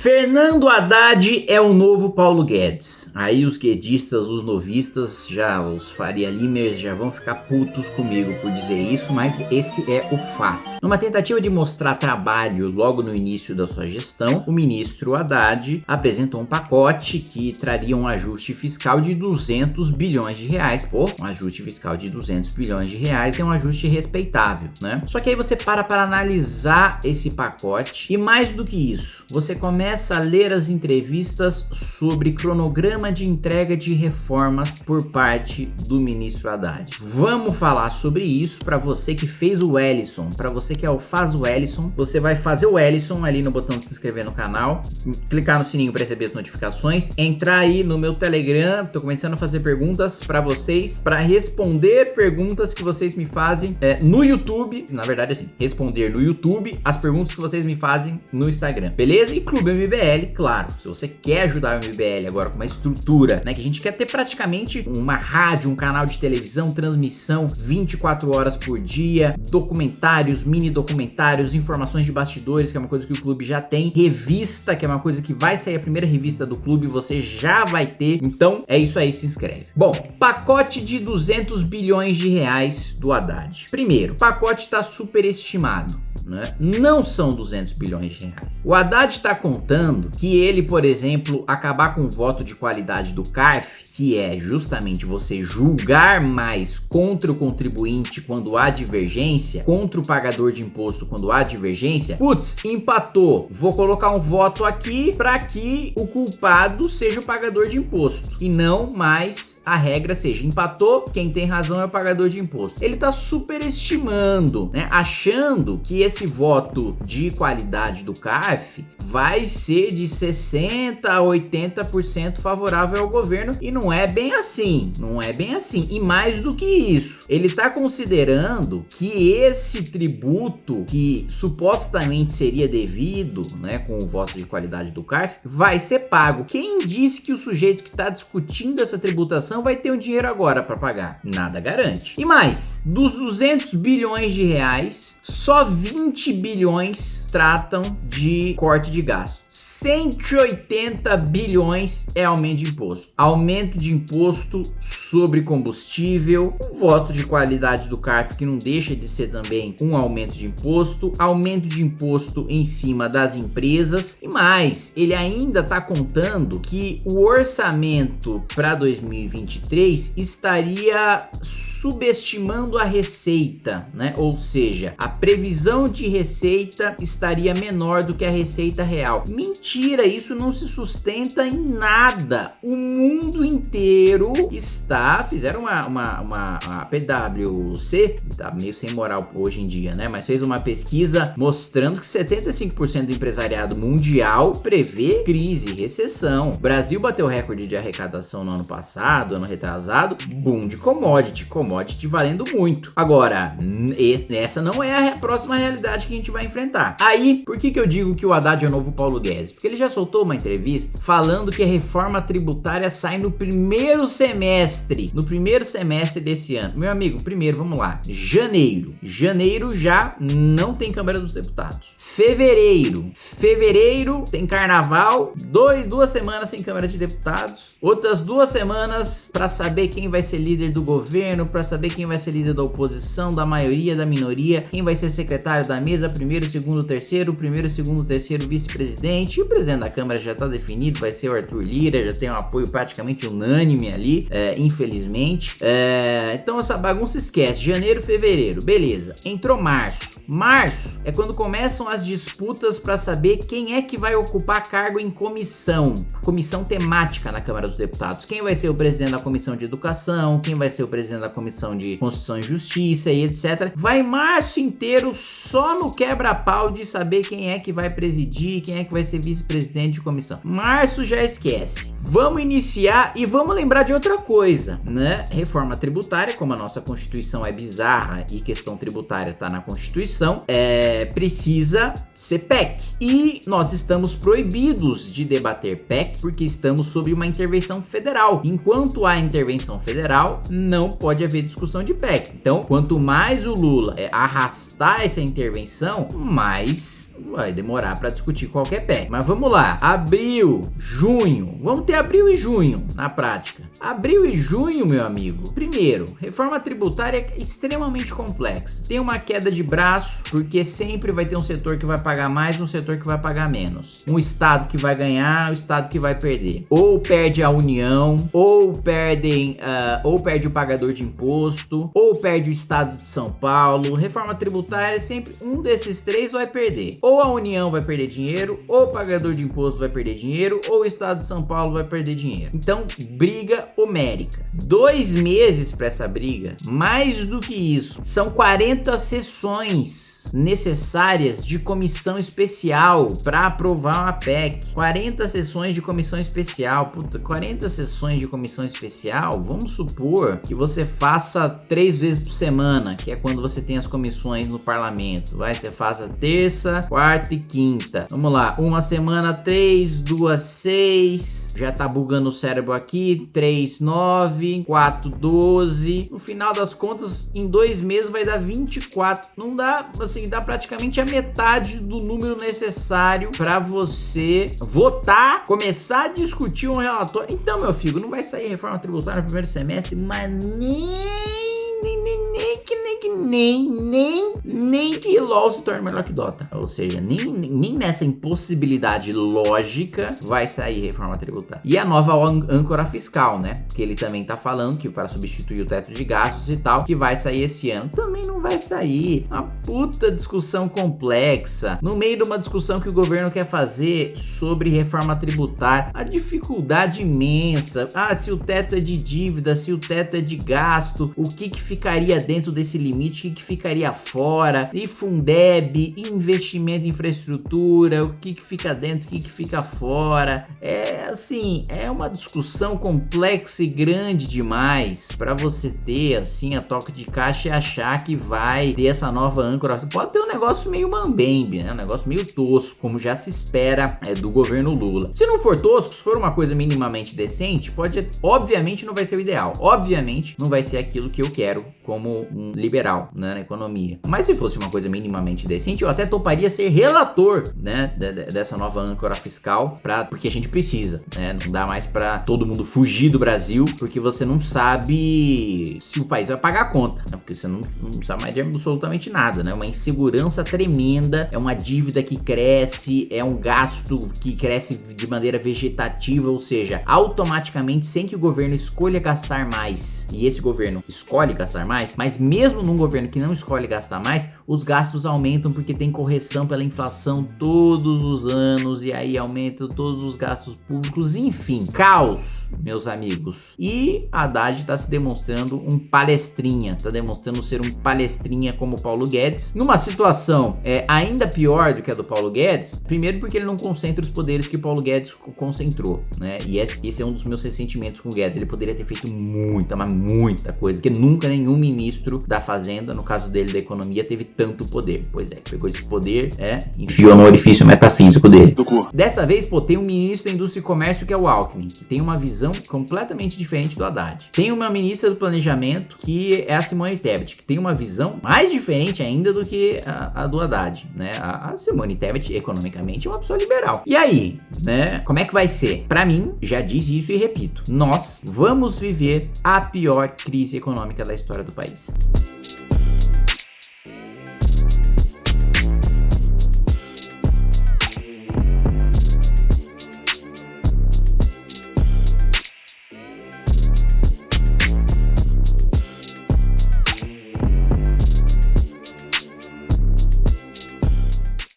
Fernando Haddad é o novo Paulo Guedes. Aí os guedistas, os novistas, já os Faria Limers já vão ficar putos comigo por dizer isso, mas esse é o fato. Numa tentativa de mostrar trabalho logo no início da sua gestão, o ministro Haddad apresentou um pacote que traria um ajuste fiscal de 200 bilhões de reais. Pô, um ajuste fiscal de 200 bilhões de reais é um ajuste respeitável, né? Só que aí você para para analisar esse pacote e mais do que isso, você começa a ler as entrevistas sobre cronograma de entrega de reformas por parte do ministro Haddad. Vamos falar sobre isso para você que fez o Ellison, para você que é o Faz o Ellison, você vai fazer o Ellison ali no botão de se inscrever no canal, clicar no sininho para receber as notificações, entrar aí no meu Telegram, tô começando a fazer perguntas para vocês, para responder perguntas que vocês me fazem é, no YouTube, na verdade assim, responder no YouTube as perguntas que vocês me fazem no Instagram, beleza? E Clube MBL, claro, se você quer ajudar o MBL agora com uma estrutura, né, que a gente quer ter praticamente uma rádio, um canal de televisão, transmissão 24 horas por dia, documentários, mini documentários, informações de bastidores, que é uma coisa que o clube já tem, revista, que é uma coisa que vai sair a primeira revista do clube, você já vai ter, então é isso aí, se inscreve. Bom, pacote de 200 bilhões de reais do Haddad. Primeiro, pacote está superestimado né? Não são 200 bilhões de reais. O Haddad está contando que ele, por exemplo, acabar com o voto de qualidade do CARF, que é justamente você julgar mais contra o contribuinte quando há divergência, contra o pagador de imposto quando há divergência, putz, empatou. Vou colocar um voto aqui para que o culpado seja o pagador de imposto e não mais a regra seja empatou, quem tem razão é o pagador de imposto. Ele está superestimando, né? Achando que esse voto de qualidade do CARF vai ser de 60 a 80% favorável ao governo e não é bem assim, não é bem assim. E mais do que isso, ele está considerando que esse tributo que supostamente seria devido, né, com o voto de qualidade do CARF, vai ser pago. Quem disse que o sujeito que está discutindo essa tributação vai ter um dinheiro agora para pagar? Nada garante. E mais, dos 200 bilhões de reais, só 20 bilhões tratam de corte de gastos. 180 bilhões é aumento de imposto. Aumento de imposto sobre combustível, o voto de qualidade do CARF que não deixa de ser também um aumento de imposto, aumento de imposto em cima das empresas e mais, ele ainda está contando que o orçamento para 2023 estaria subestimando a receita, né? Ou seja, a previsão de receita estaria menor do que a receita real. Mentira, isso não se sustenta em nada. O mundo inteiro está, fizeram uma, uma, uma, PwC, tá meio sem moral hoje em dia, né? Mas fez uma pesquisa mostrando que 75% do empresariado mundial prevê crise, recessão. O Brasil bateu recorde de arrecadação no ano passado, ano retrasado, boom de commodity, commodity valendo muito. Agora, essa não é a próxima realidade que a gente vai enfrentar. Aí, por que que eu digo que o Haddad é o novo Paulo Guedes? Porque ele já soltou uma entrevista falando que a reforma tributária sai no primeiro semestre, no primeiro semestre desse ano. Meu amigo, primeiro, vamos lá, janeiro. Janeiro já não tem Câmara dos Deputados. Fevereiro, fevereiro tem carnaval, dois, duas semanas sem Câmara de Deputados, outras duas semanas para saber quem vai ser líder do governo, para saber quem vai ser líder da oposição, da maioria, da minoria, quem vai ser secretário da mesa, primeiro, segundo, terceiro, primeiro, segundo, terceiro, vice-presidente, e o presidente da Câmara já está definido, vai ser o Arthur Lira, já tem um apoio praticamente unânime ali, é, infelizmente. É, então essa bagunça esquece, janeiro, fevereiro, beleza. Entrou março. Março é quando começam as disputas para saber quem é que vai ocupar cargo em comissão, comissão temática na Câmara dos Deputados. Quem vai ser o presidente da comissão de educação, quem vai ser o presidente da comissão de Constituição e Justiça e etc. Vai março inteiro só no quebra-pau de saber quem é que vai presidir, quem é que vai ser vice-presidente de comissão. Março já esquece. Vamos iniciar e vamos lembrar de outra coisa, né? Reforma tributária, como a nossa Constituição é bizarra e questão tributária tá na Constituição, é, precisa ser PEC. E nós estamos proibidos de debater PEC porque estamos sob uma intervenção federal. Enquanto há intervenção federal, não pode haver discussão de PEC. Então, quanto mais o Lula é, arrastar essa intervenção, mais vai demorar para discutir qualquer PEC. Mas vamos lá, abril, junho, vamos ter abril e junho na prática. Abril e junho, meu amigo. Primeiro, reforma tributária é extremamente complexa. Tem uma queda de braço, porque sempre vai ter um setor que vai pagar mais, um setor que vai pagar menos. Um estado que vai ganhar, o um estado que vai perder. Ou perde a União, ou perdem, uh, ou perde o pagador de imposto, ou perde o estado de São Paulo. Reforma tributária, sempre um desses três vai perder. Ou a União vai perder dinheiro, ou o pagador de imposto vai perder dinheiro, ou o estado de São Paulo vai perder dinheiro. Então, briga homérica. Dois meses para essa briga, mais do que isso, são 40 sessões necessárias de comissão especial para aprovar uma PEC. 40 sessões de comissão especial. Puta, 40 sessões de comissão especial, vamos supor que você faça três vezes por semana, que é quando você tem as comissões no parlamento. Vai, você faça terça, quarta e quinta. Vamos lá, uma semana, três, duas, seis. Já tá bugando o cérebro aqui. 3, 9, 4, 12. No final das contas, em dois meses vai dar 24. Não dá, assim, assim, dá praticamente a metade do número necessário para você votar, começar a discutir um relatório. Então, meu filho, não vai sair reforma tributária no primeiro semestre, mas nem que nem que nem, nem, nem que LoL se torne melhor que Dota. Ou seja, nem, nem nessa impossibilidade lógica vai sair reforma tributária. E a nova âncora fiscal, né? Que ele também tá falando que para substituir o teto de gastos e tal, que vai sair esse ano. Também não vai sair. Uma puta discussão complexa. No meio de uma discussão que o governo quer fazer sobre reforma tributária. A dificuldade imensa. Ah, se o teto é de dívida, se o teto é de gasto, o que que ficaria dentro desse limite, o que ficaria fora, e Fundeb, investimento em infraestrutura, o que, que fica dentro, o que, que fica fora. É assim, é uma discussão complexa e grande demais para você ter assim a toca de caixa e achar que vai ter essa nova âncora. Pode ter um negócio meio mambembe, né? Um negócio meio tosco, como já se espera é, do governo Lula. Se não for tosco, se for uma coisa minimamente decente, pode, obviamente não vai ser o ideal. Obviamente não vai ser aquilo que eu quero como liberal né, na economia. Mas se fosse uma coisa minimamente decente, eu até toparia ser relator né, dessa nova âncora fiscal, pra, porque a gente precisa. Né? Não dá mais para todo mundo fugir do Brasil, porque você não sabe se o país vai pagar a conta, né? porque você não, não sabe mais de absolutamente nada. Né? Uma insegurança tremenda, é uma dívida que cresce, é um gasto que cresce de maneira vegetativa, ou seja, automaticamente, sem que o governo escolha gastar mais, e esse governo escolhe gastar mais, mas mesmo num governo que não escolhe gastar mais, os gastos aumentam porque tem correção pela inflação todos os anos e aí aumentam todos os gastos públicos, enfim, caos, meus amigos. E Haddad está se demonstrando um palestrinha, está demonstrando ser um palestrinha como Paulo Guedes, numa situação é, ainda pior do que a do Paulo Guedes, primeiro porque ele não concentra os poderes que Paulo Guedes concentrou, né? E esse, é um dos meus ressentimentos com o Guedes, ele poderia ter feito muita, mas muita coisa, que nunca nenhum ministro da Fazenda, no caso dele da Economia, teve tanto poder. Pois é, pegou esse poder, é, enfiou no orifício metafísico dele. Dessa vez, pô, tem um ministro da Indústria e Comércio que é o Alckmin, que tem uma visão completamente diferente do Haddad. Tem uma ministra do Planejamento que é a Simone Tebet, que tem uma visão mais diferente ainda do que a, a do Haddad, né? A, a Simone Tebet, economicamente, é uma pessoa liberal. E aí, né? Como é que vai ser? Para mim, já disse isso e repito, nós vamos viver a pior crise econômica da história do país.